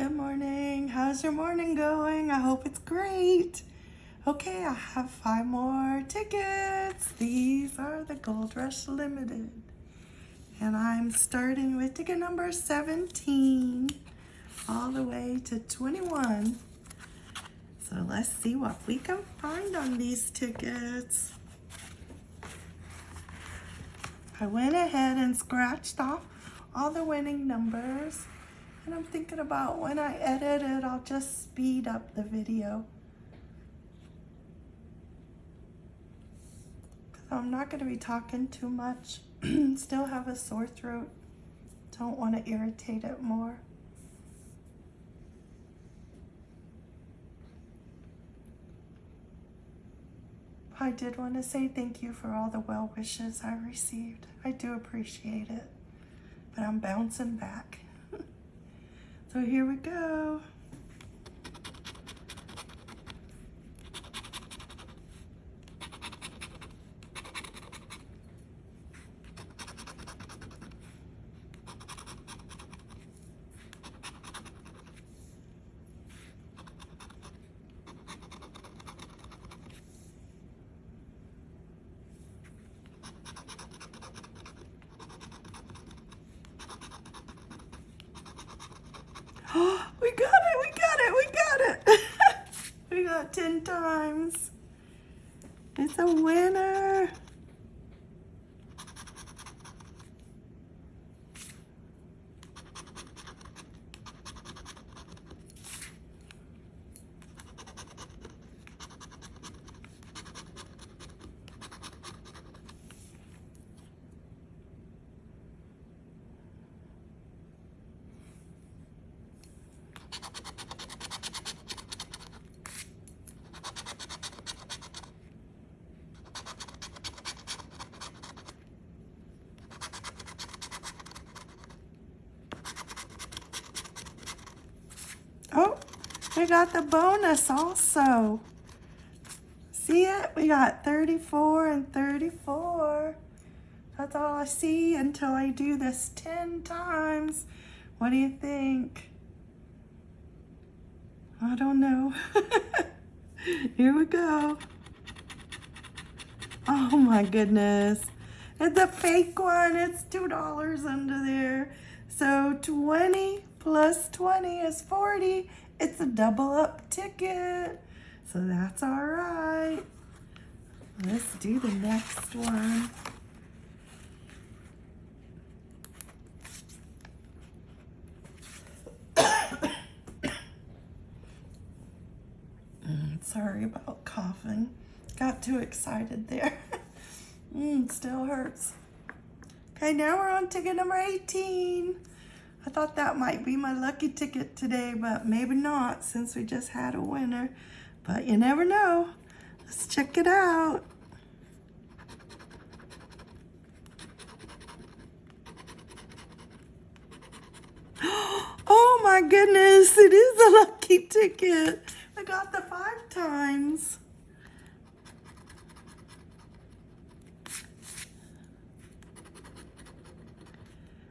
Good morning. How's your morning going? I hope it's great. Okay, I have five more tickets. These are the Gold Rush Limited. And I'm starting with ticket number 17 all the way to 21. So let's see what we can find on these tickets. I went ahead and scratched off all the winning numbers. And I'm thinking about when I edit it, I'll just speed up the video. I'm not going to be talking too much. Still have a sore throat. Don't want to irritate it more. I did want to say thank you for all the well wishes I received. I do appreciate it. But I'm bouncing back. So here we go. We got it, we got it, we got it. we got 10 times. It's a winner. Oh, we got the bonus also. See it? We got 34 and 34. That's all I see until I do this 10 times. What do you think? I don't know. Here we go. Oh my goodness. It's a fake one. It's $2 under there. So 20 plus 20 is 40. It's a double up ticket. So that's all right. Let's do the next one. Mm, sorry about coughing. Got too excited there. mm, still hurts. Okay, now we're on ticket number 18. I thought that might be my lucky ticket today, but maybe not since we just had a winner. But you never know. Let's check it out. Oh my goodness, it is a lucky ticket. I got the five times.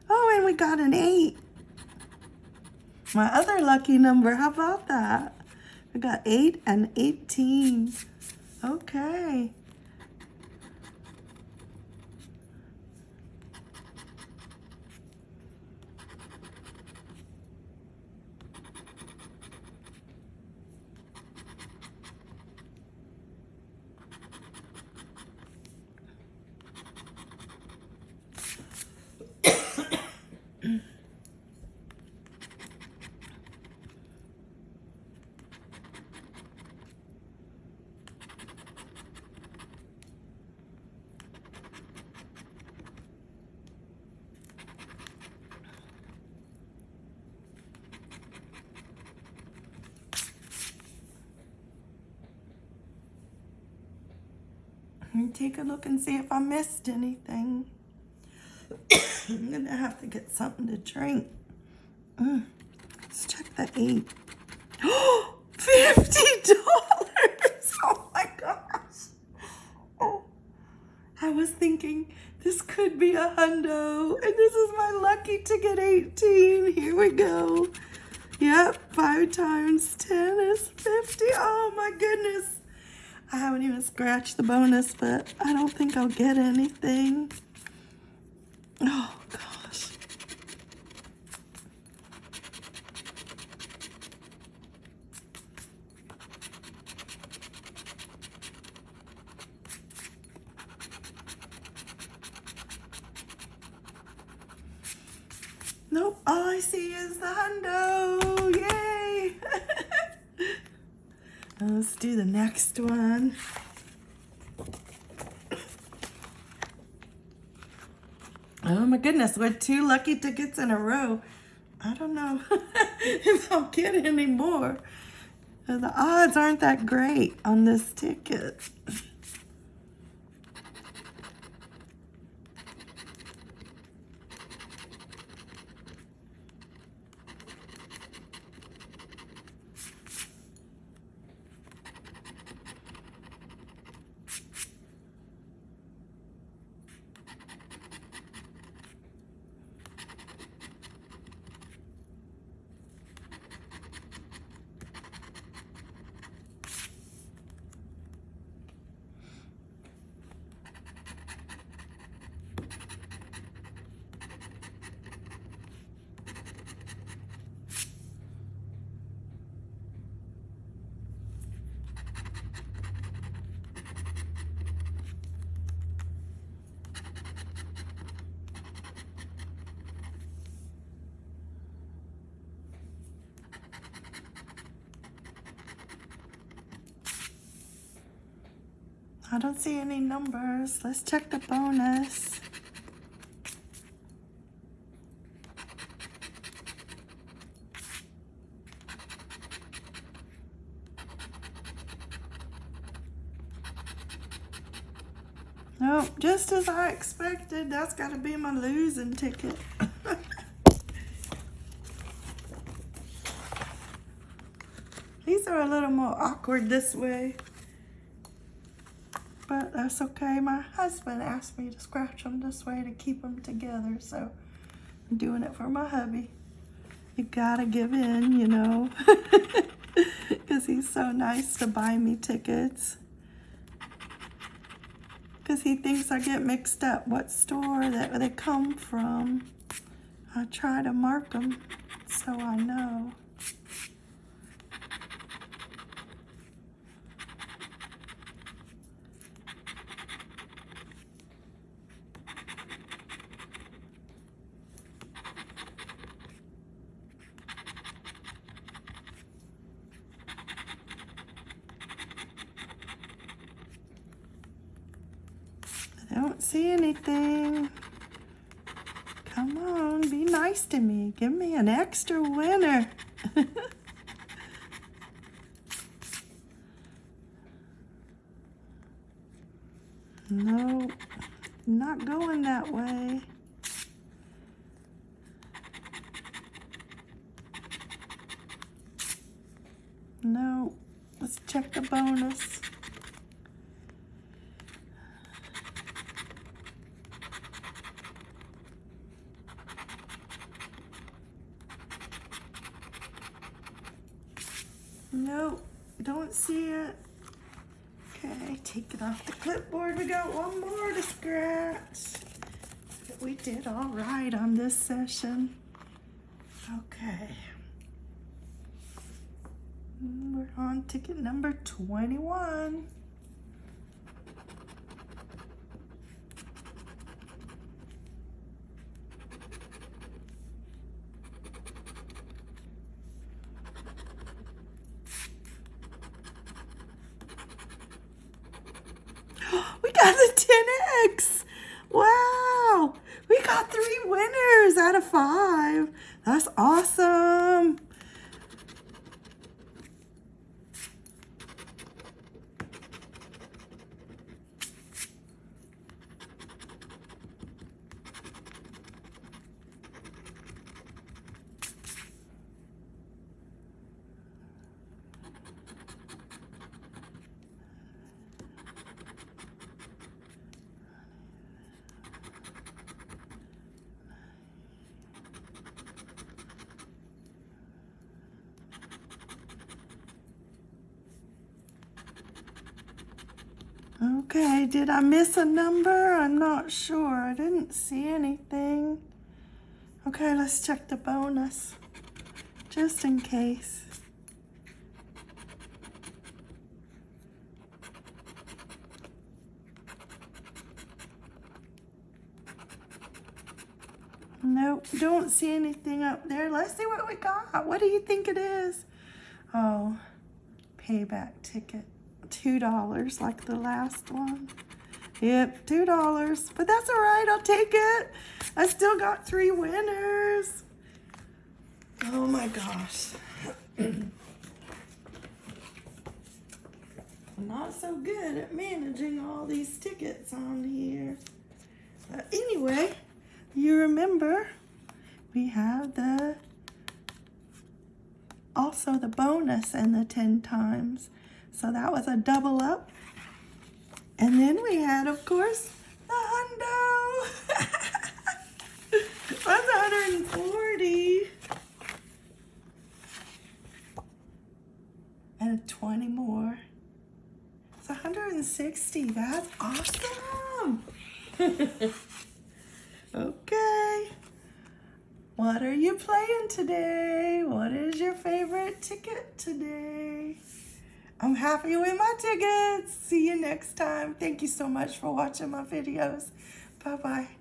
Oh, and we got an eight. My other lucky number, how about that? We got eight and 18. Okay. Take a look and see if I missed anything. I'm gonna have to get something to drink. Mm. Let's check the eight. Oh, $50! Oh my gosh. Oh, I was thinking this could be a hundo and this is my lucky to get 18. Here we go. Yep, five times 10 is 50. Oh my goodness. I haven't even scratched the bonus, but I don't think I'll get anything. Oh gosh. Nope, all I see is the hundo. Yay! Let's do the next one. Oh my goodness, with two lucky tickets in a row. I don't know if I'll get any more. The odds aren't that great on this ticket. I don't see any numbers. Let's check the bonus. Nope, just as I expected. That's got to be my losing ticket. These are a little more awkward this way but that's okay. My husband asked me to scratch them this way to keep them together, so I'm doing it for my hubby. You gotta give in, you know, because he's so nice to buy me tickets. Because he thinks I get mixed up what store that they come from. I try to mark them so I know. See anything. Come on, be nice to me. Give me an extra winner. no, not going that way. No, let's check the bonus. Nope, don't see it. Okay, take it off the clipboard. We got one more to scratch. We did all right on this session. Okay. We're on ticket number 21. we got the 10X. Wow. We got three winners out of five. That's awesome. Okay, did I miss a number? I'm not sure. I didn't see anything. Okay, let's check the bonus. Just in case. Nope, don't see anything up there. Let's see what we got. What do you think it is? Oh, payback ticket. $2 like the last one. Yep, $2. But that's all right. I'll take it. I still got three winners. Oh my gosh. I'm not so good at managing all these tickets on here. But anyway, you remember we have the also the bonus and the 10 times. So that was a double up. And then we had, of course, the hundo. That's 140. And 20 more. It's 160. That's awesome. okay. What are you playing today? What is your favorite ticket today? I'm happy with my tickets. See you next time. Thank you so much for watching my videos. Bye-bye.